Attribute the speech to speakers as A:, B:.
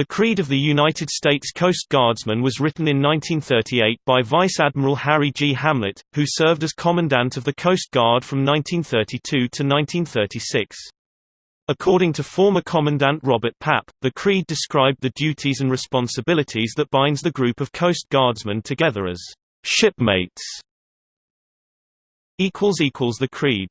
A: The Creed of the United States Coast Guardsmen was written in 1938 by Vice Admiral Harry G. Hamlet, who served as Commandant of the Coast Guard from 1932 to 1936. According to former Commandant Robert Papp, the Creed described the duties and responsibilities that binds the group of Coast Guardsmen together as shipmates. The Creed